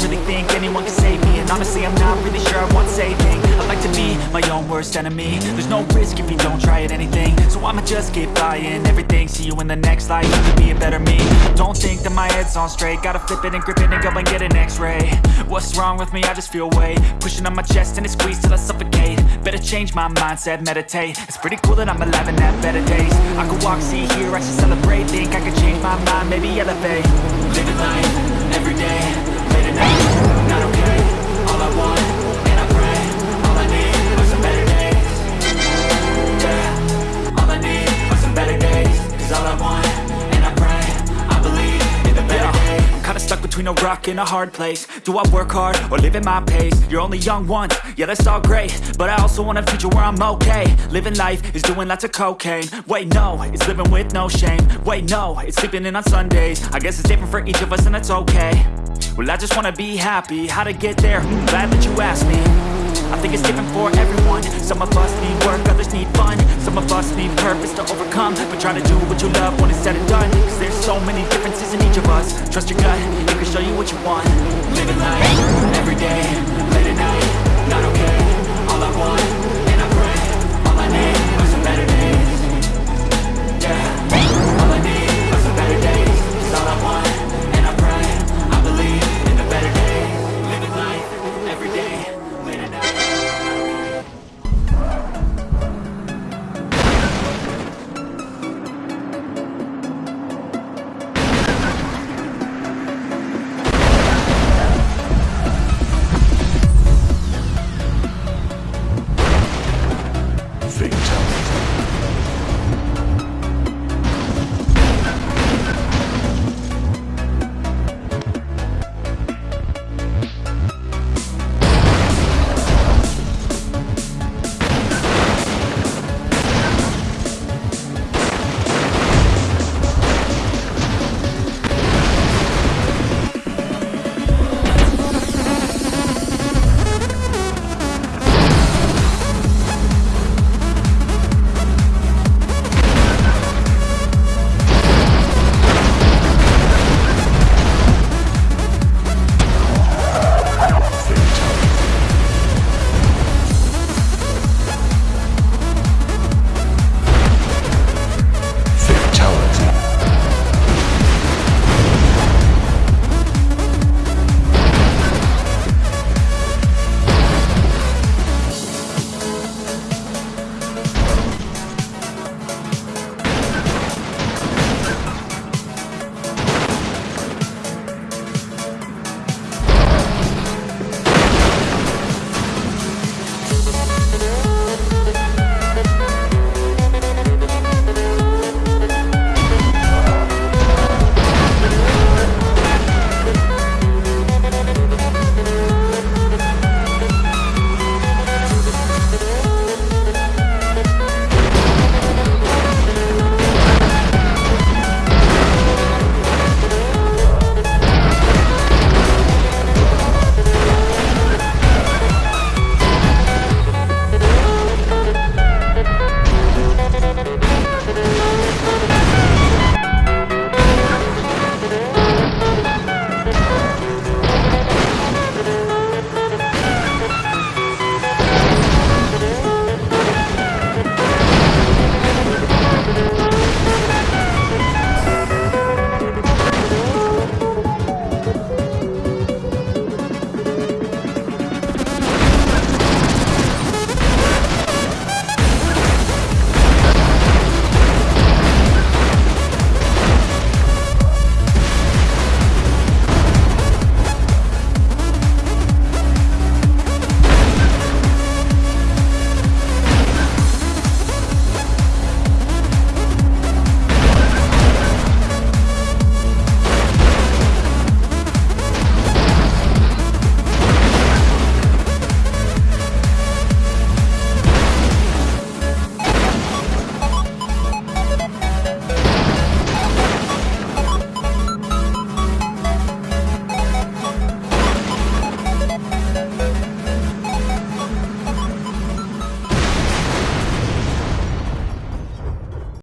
don't really think anyone can save me. And honestly, I'm not really sure I want saving. I like to be my own worst enemy. There's no risk if you don't try at anything. So I'ma just keep buying everything. See you in the next life, you can be a better me. Don't think that my head's on straight. Gotta flip it and grip it and go and get an x-ray. What's wrong with me? I just feel weight Pushing on my chest and it squeezes till I suffocate. Better change my mindset, meditate. It's pretty cool that I'm alive and have better days. I could walk, see, hear, I should celebrate. Think I could change my mind, maybe elevate. Living life, between a rock and a hard place. Do I work hard, or live at my pace? You're only young once, yeah that's all great. But I also want a future where I'm okay. Living life is doing lots of cocaine. Wait no, it's living with no shame. Wait no, it's sleeping in on Sundays. I guess it's different for each of us and that's okay Well I just wanna be happy, how to get there? Hmm, glad that you asked me. I think it's different for everyone. Some of us need work, others need fun. Some of us need purpose to overcome. But try to do what you love when it's said and done. Cause there's so many differences in each of us. Trust your gut, it can show you what you want. Living life, everyday,